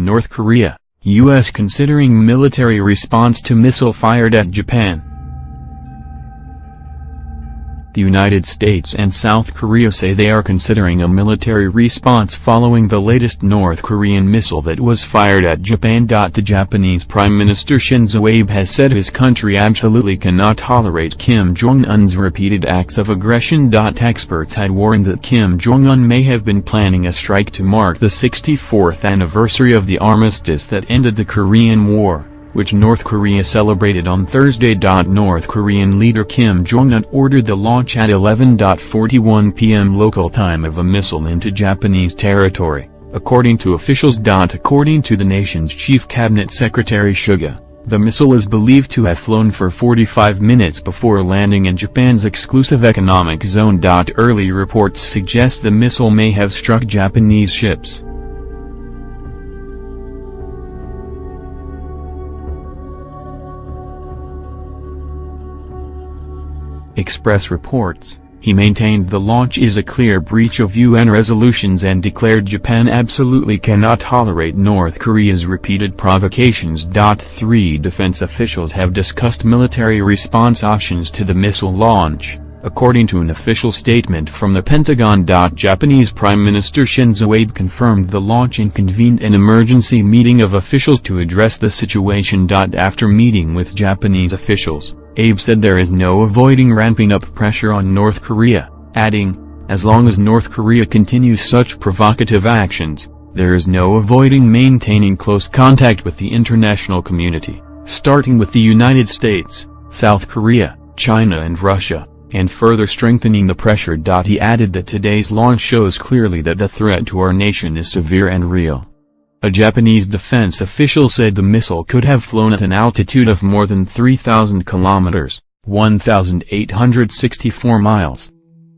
North Korea, U.S. considering military response to missile fired at Japan. The United States and South Korea say they are considering a military response following the latest North Korean missile that was fired at Japan. The Japanese Prime Minister Shinzo Abe has said his country absolutely cannot tolerate Kim Jong-un's repeated acts of aggression. Experts had warned that Kim Jong-un may have been planning a strike to mark the 64th anniversary of the armistice that ended the Korean War which North Korea celebrated on Thursday. North Korean leader Kim Jong-un ordered the launch at 11.41 p.m. local time of a missile into Japanese territory, according to officials. According to the nation's chief cabinet secretary Suga, the missile is believed to have flown for 45 minutes before landing in Japan's exclusive economic zone. Early reports suggest the missile may have struck Japanese ships. Express reports, he maintained the launch is a clear breach of UN resolutions and declared Japan absolutely cannot tolerate North Korea's repeated provocations. Three defense officials have discussed military response options to the missile launch, according to an official statement from the Pentagon. Japanese Prime Minister Shinzo Abe confirmed the launch and convened an emergency meeting of officials to address the situation. After meeting with Japanese officials, Abe said there is no avoiding ramping up pressure on North Korea, adding, as long as North Korea continues such provocative actions, there is no avoiding maintaining close contact with the international community, starting with the United States, South Korea, China and Russia, and further strengthening the pressure. He added that today's launch shows clearly that the threat to our nation is severe and real. A Japanese defense official said the missile could have flown at an altitude of more than 3,000 kilometers, 1,864 miles.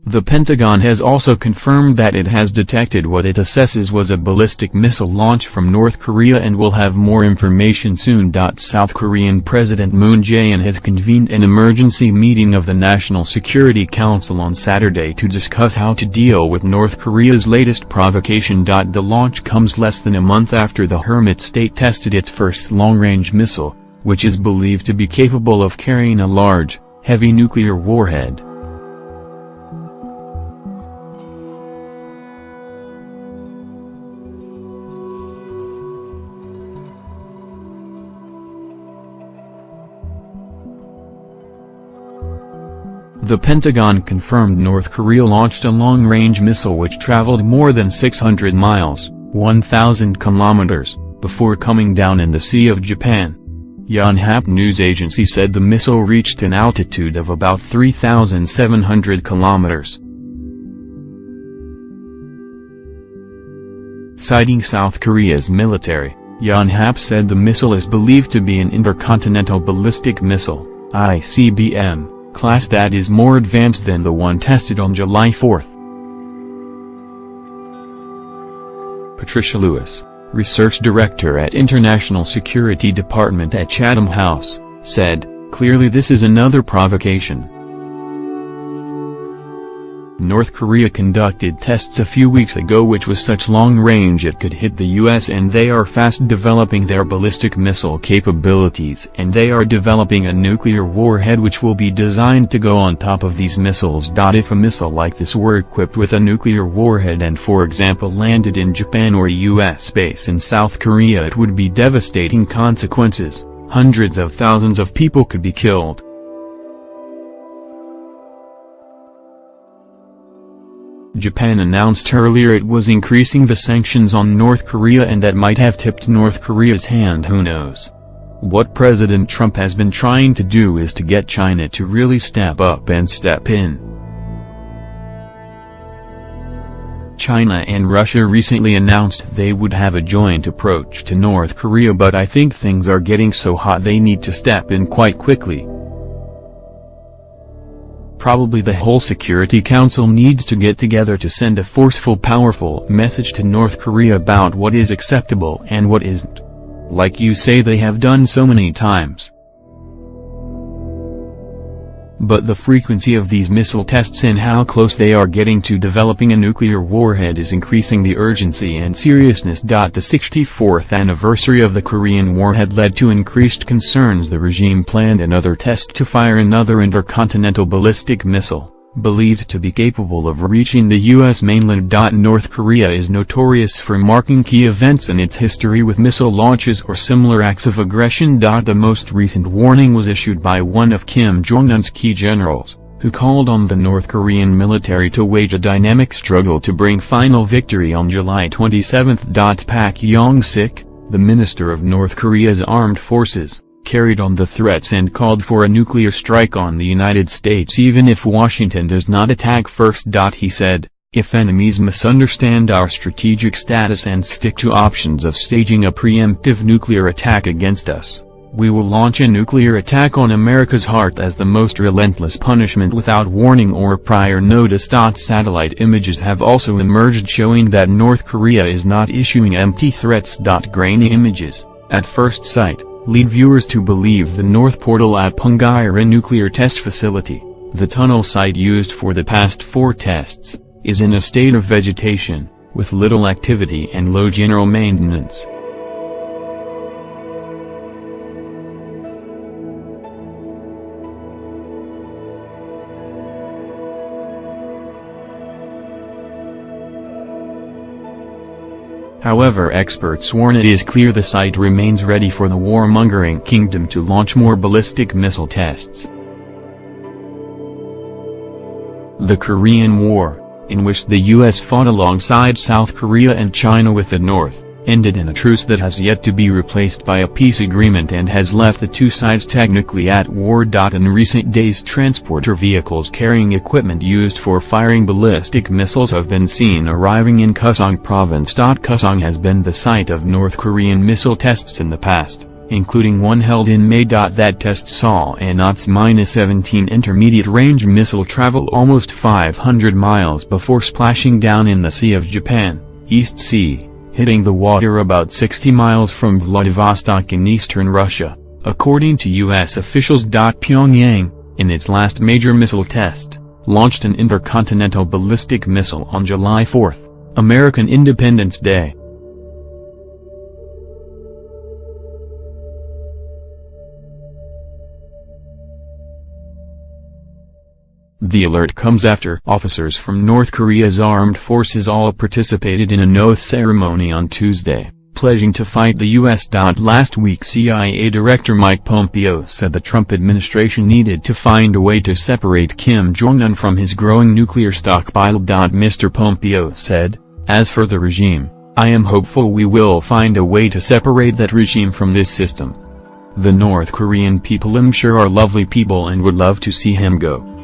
The Pentagon has also confirmed that it has detected what it assesses was a ballistic missile launch from North Korea and will have more information soon. South Korean President Moon Jae-in has convened an emergency meeting of the National Security Council on Saturday to discuss how to deal with North Korea's latest provocation. The launch comes less than a month after the Hermit state tested its first long-range missile, which is believed to be capable of carrying a large, heavy nuclear warhead. The Pentagon confirmed North Korea launched a long-range missile which traveled more than 600 miles 1,000 kilometers, before coming down in the Sea of Japan. Yonhap news agency said the missile reached an altitude of about 3,700 kilometers. Citing South Korea's military, Yonhap said the missile is believed to be an intercontinental ballistic missile, ICBM, class that is more advanced than the one tested on July 4. Patricia Lewis, research director at International Security Department at Chatham House, said, clearly this is another provocation. North Korea conducted tests a few weeks ago which was such long range it could hit the US and they are fast developing their ballistic missile capabilities and they are developing a nuclear warhead which will be designed to go on top of these missiles. If a missile like this were equipped with a nuclear warhead and for example landed in Japan or US base in South Korea it would be devastating consequences, hundreds of thousands of people could be killed. Japan announced earlier it was increasing the sanctions on North Korea and that might have tipped North Korea's hand who knows. What President Trump has been trying to do is to get China to really step up and step in. China and Russia recently announced they would have a joint approach to North Korea but I think things are getting so hot they need to step in quite quickly. Probably the whole Security Council needs to get together to send a forceful powerful message to North Korea about what is acceptable and what isn't. Like you say they have done so many times. But the frequency of these missile tests and how close they are getting to developing a nuclear warhead is increasing. The urgency and seriousness. The 64th anniversary of the Korean War had led to increased concerns. The regime planned another test to fire another intercontinental ballistic missile believed to be capable of reaching the U.S. mainland. North Korea is notorious for marking key events in its history with missile launches or similar acts of aggression. The most recent warning was issued by one of Kim Jong-un's key generals, who called on the North Korean military to wage a dynamic struggle to bring final victory on July 27. Pak Yong-sik, the minister of North Korea's armed forces, carried on the threats and called for a nuclear strike on the United States even if Washington does not attack first. He said, if enemies misunderstand our strategic status and stick to options of staging a preemptive nuclear attack against us, we will launch a nuclear attack on America's heart as the most relentless punishment without warning or prior notice. Satellite images have also emerged showing that North Korea is not issuing empty threats. Grainy images, at first sight, lead viewers to believe the North Portal at Punggye-ri nuclear test facility, the tunnel site used for the past four tests, is in a state of vegetation, with little activity and low general maintenance. However experts warn it is clear the site remains ready for the warmongering kingdom to launch more ballistic missile tests. The Korean War, in which the U.S. fought alongside South Korea and China with the North, ended in a truce that has yet to be replaced by a peace agreement and has left the two sides technically at war. In recent days transporter vehicles carrying equipment used for firing ballistic missiles have been seen arriving in Kusong province. Kusong has been the site of North Korean missile tests in the past, including one held in May. That test saw an OPS-17 intermediate-range missile travel almost 500 miles before splashing down in the Sea of Japan, East Sea hitting the water about 60 miles from Vladivostok in eastern Russia, according to U.S. officials. Pyongyang, in its last major missile test, launched an intercontinental ballistic missile on July 4, American Independence Day. The alert comes after officers from North Korea's armed forces all participated in an oath ceremony on Tuesday, pledging to fight the U.S. Last week CIA Director Mike Pompeo said the Trump administration needed to find a way to separate Kim Jong-un from his growing nuclear stockpile. Mr. Pompeo said, as for the regime, I am hopeful we will find a way to separate that regime from this system. The North Korean people I'm sure are lovely people and would love to see him go.